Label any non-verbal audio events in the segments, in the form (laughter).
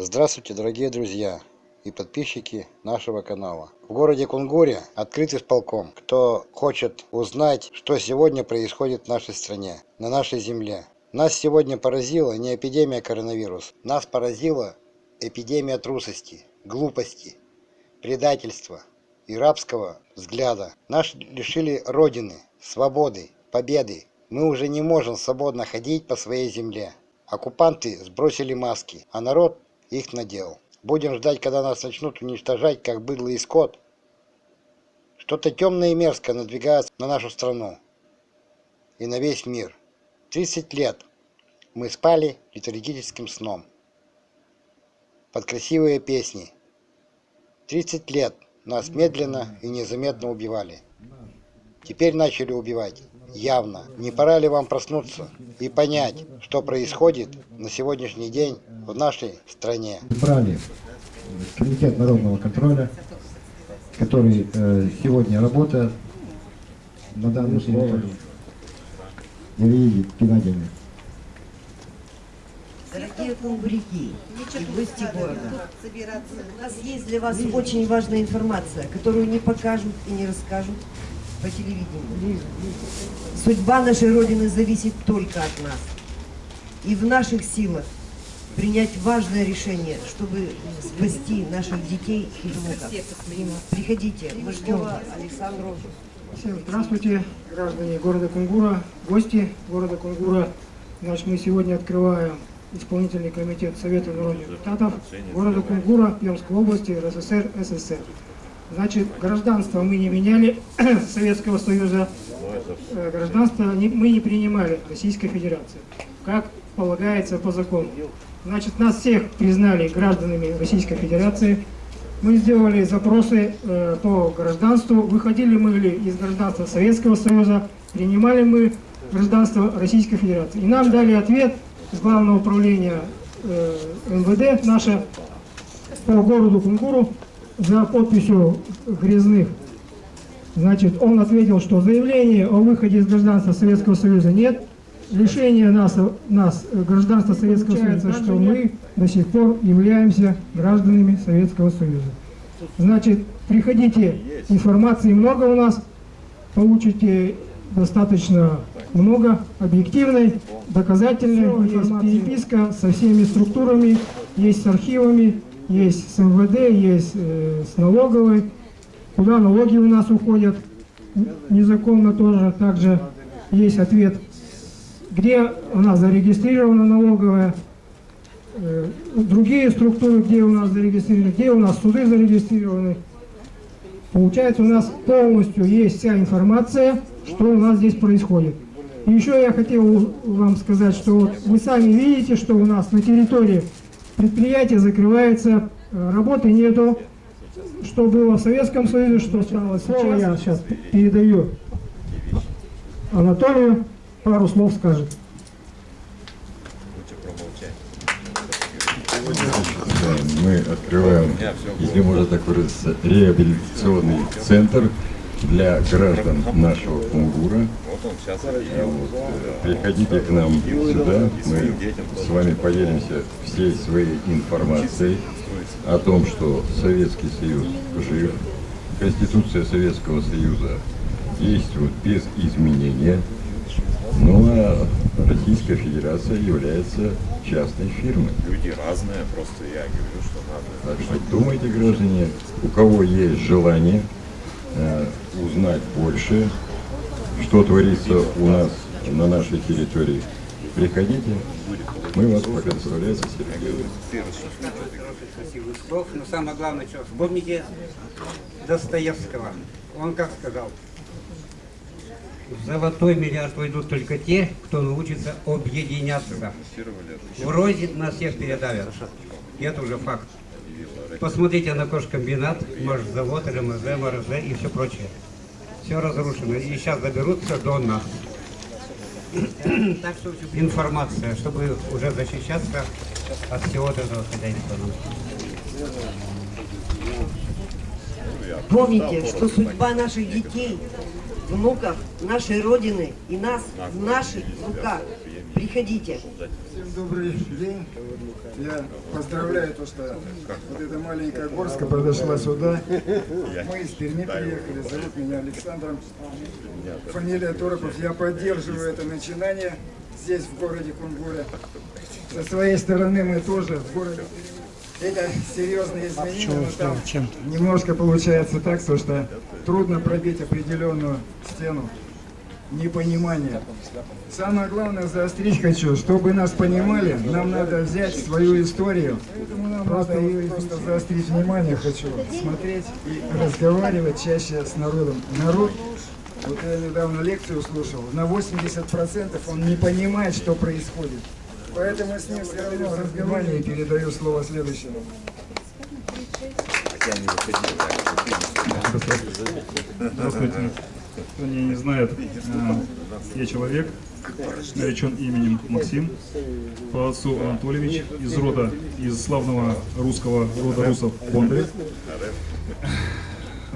Здравствуйте, дорогие друзья и подписчики нашего канала. В городе Кунгуре открыт исполком. Кто хочет узнать, что сегодня происходит в нашей стране, на нашей земле. Нас сегодня поразила не эпидемия коронавируса. Нас поразила эпидемия трусости, глупости, предательства и рабского взгляда. Нас лишили Родины, свободы, победы. Мы уже не можем свободно ходить по своей земле. Оккупанты сбросили маски, а народ их надел. Будем ждать, когда нас начнут уничтожать, как быдло и скот. Что-то темное и мерзкое надвигается на нашу страну и на весь мир. 30 лет мы спали литургическим сном под красивые песни. 30 лет нас медленно и незаметно убивали. Теперь начали убивать явно. Не пора ли вам проснуться и понять, что происходит на сегодняшний день в нашей стране? Избрали Комитет народного контроля, который э, сегодня работает на данном территории. Ирина Геннадьевна. Дорогие кунгуряки и гости города, у нас есть для вас очень важная информация, которую не покажут и не расскажут по телевидению. Судьба нашей Родины зависит только от нас. И в наших силах принять важное решение, чтобы спасти наших детей и внуков. Приходите, мы ждем вас. Александру. Здравствуйте, граждане города Кунгура, гости города Кунгура. Значит, мы сегодня открываем исполнительный комитет Совета народных депутатов города Кунгура Пермской области РСФСР СССР. Значит, гражданство мы не меняли (clears throat) Советского Союза, э, гражданство мы не принимали Российской Федерации, как полагается по закону. Значит, нас всех признали гражданами Российской Федерации. Мы сделали запросы э, по гражданству, выходили мы ли из гражданства Советского Союза, принимали мы гражданство Российской Федерации. И нам дали ответ с Главного управления э, МВД наше по городу Кунгуру за подписью Грязных. Значит, он ответил, что заявления о выходе из гражданства Советского Союза нет. Лишение нас, нас гражданства Советского Союза, что мы до сих пор являемся гражданами Советского Союза. Значит, приходите, информации много у нас, получите достаточно много объективной, доказательной информации. Есть переписка со всеми структурами, есть с архивами, есть с МВД, есть э, с налоговой, куда налоги у нас уходят незаконно тоже. Также есть ответ, где у нас зарегистрирована налоговая, э, другие структуры, где у нас зарегистрированы, где у нас суды зарегистрированы. Получается, у нас полностью есть вся информация, что у нас здесь происходит. И еще я хотел вам сказать, что вот вы сами видите, что у нас на территории предприятие закрывается, э, работы нету, что было в Советском Союзе, что стало Слово я сейчас. передаю. Анатолию, пару слов скажет. мы открываем, если можно так выразиться, реабилитационный центр для граждан нашего Кунгура. Вот, э, приходите к нам сюда, мы с вами поделимся всей своей информацией о том, что Советский Союз жив, Конституция Советского Союза действует без изменения, ну а Российская Федерация является частной фирмой. Люди разные, просто я говорю, что надо. Так что думайте, граждане, у кого есть желание э, узнать больше, что творится у нас на нашей территории, приходите, мы вас Сергей. Красивых слов, но самое главное, что вспомните Достоевского. Он как сказал, в золотой миллиард войдут только те, кто научится объединяться. Вроде нас всех передавят. Это уже факт. Посмотрите на кожкомбинат, может завод, РМЗ, МРЗ и все прочее. Все разрушено. И сейчас доберут все до нас. Так что информация, чтобы уже защищаться от всего этого хозяйства. Помните, что судьба наших детей, внуков, нашей Родины и нас в наших руках. Приходите. Всем добрый день. Я поздравляю то, что вот эта маленькая горска подошла сюда. Мы из Перми приехали. Зовут меня Александром. Фамилия Торопов. Я поддерживаю это начинание здесь, в городе Кунгуре. Со своей стороны мы тоже в городе. Это серьезные изменения, но там немножко получается так, то, что трудно пробить определенную стену непонимания. Самое главное заострить хочу, чтобы нас понимали, нам надо взять свою историю. Просто, просто заострить внимание хочу, смотреть и разговаривать чаще с народом. Народ, вот я недавно лекцию слушал, на 80% он не понимает, что происходит. Поэтому с ним все равно разговариваю и передаю слово следующему. Здравствуйте. Кто меня не знает, э, я человек, наречен именем Максим, по отцу Анатольевич, из рода, из славного русского рода русов Бондарев,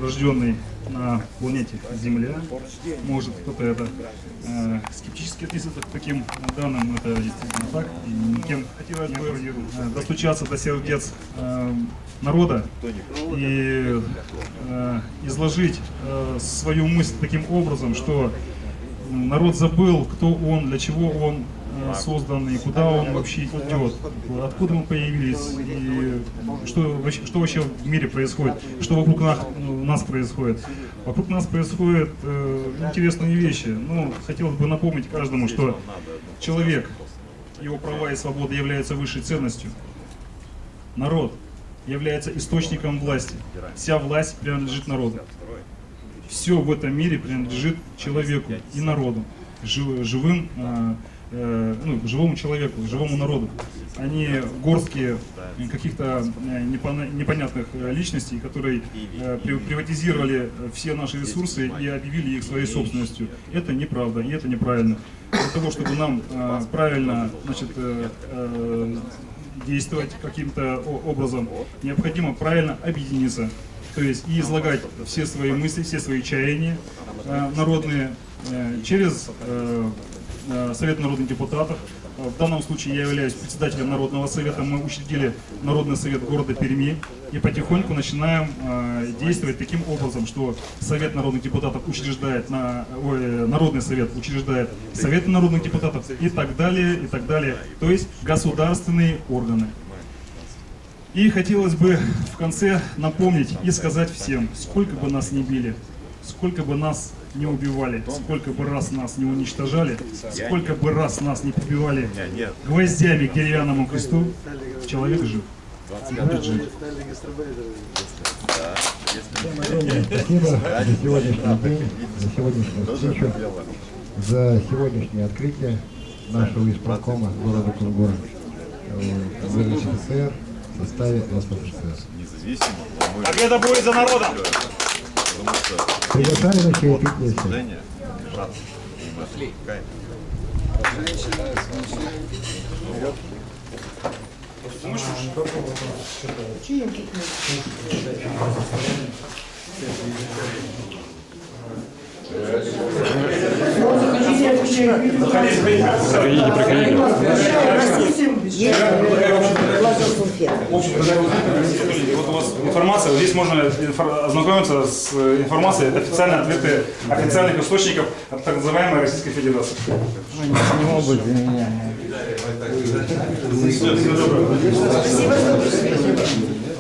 рожденный на планете Земля. Может кто-то это э, скептически относится к таким данным, это действительно так. И никем хотелось бы э, достучаться до сердец э, народа и э, изложить э, свою мысль таким образом, что народ забыл, кто он, для чего он создан куда он вообще идет, откуда мы появились и что, что вообще в мире происходит, что вокруг нас, нас происходит. Вокруг нас происходят э, интересные вещи. Ну, хотелось бы напомнить каждому, что человек, его права и свобода являются высшей ценностью. Народ является источником власти. Вся власть принадлежит народу. Все в этом мире принадлежит человеку и народу, жив- живым, э, э, ну, живому человеку, живому народу. Они горстки э, каких-то э, непонятных э, личностей, которые при- приватизировали все наши ресурсы и объявили их своей собственностью. Это неправда и это неправильно. Для того, чтобы нам правильно значит, действовать каким-то образом, необходимо правильно объединиться. То есть и излагать все свои мысли, все свои чаяния э, народные э, через Совет народных депутатов. Э, В данном случае я являюсь председателем Народного совета. Мы учредили Народный совет города Перми и потихоньку начинаем э, действовать таким образом, что Совет народных депутатов учреждает на, ой, Народный совет учреждает Совет народных депутатов и так далее, и так далее. То есть государственные органы. И хотелось бы в конце напомнить и сказать всем, сколько бы нас ни били, сколько бы нас не убивали, сколько бы раз нас не уничтожали, сколько бы раз нас не прибивали гвоздями к деревянному кресту, человек жив. Будет жить. Спасибо за сегодняшний день, за сегодняшнюю встречу, за сегодняшнее открытие нашего исполкома города Кунгура в РСФСР в составе СССР. Победа будет за народом! Потому что Приглашали на чаепитие всех. движение держаться. И мы отвлекаем. Вот у вас информация, здесь можно ознакомиться с информацией, это официальные ответы официальных источников от так называемой Российской Федерации. Спасибо